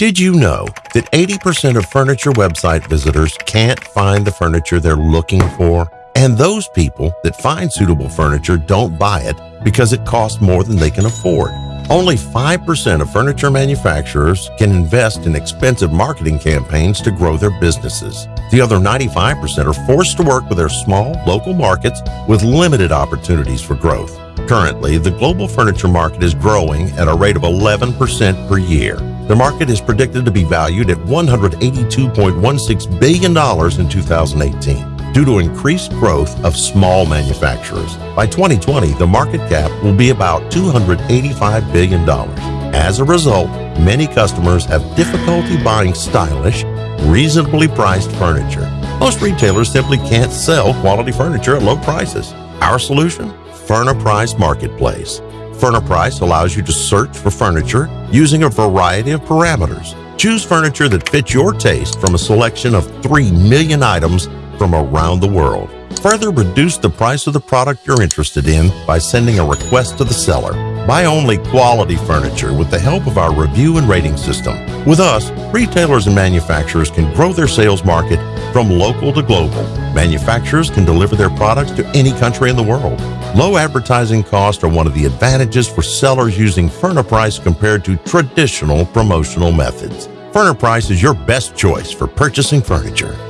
Did you know that 80% of furniture website visitors can't find the furniture they're looking for? And those people that find suitable furniture don't buy it because it costs more than they can afford. Only 5% of furniture manufacturers can invest in expensive marketing campaigns to grow their businesses. The other 95% are forced to work with their small local markets with limited opportunities for growth. Currently, the global furniture market is growing at a rate of 11% per year. The market is predicted to be valued at $182.16 billion in 2018 due to increased growth of small manufacturers. By 2020, the market cap will be about $285 billion. As a result, many customers have difficulty buying stylish, reasonably priced furniture. Most retailers simply can't sell quality furniture at low prices. Our solution? Furniprice Marketplace. Furniprice allows you to search for furniture using a variety of parameters. Choose furniture that fits your taste from a selection of 3 million items from around the world. Further reduce the price of the product you're interested in by sending a request to the seller. Buy only quality furniture with the help of our review and rating system. With us, retailers and manufacturers can grow their sales market from local to global. Manufacturers can deliver their products to any country in the world. Low advertising costs are one of the advantages for sellers using Furniprice compared to traditional promotional methods. Furniprice is your best choice for purchasing furniture.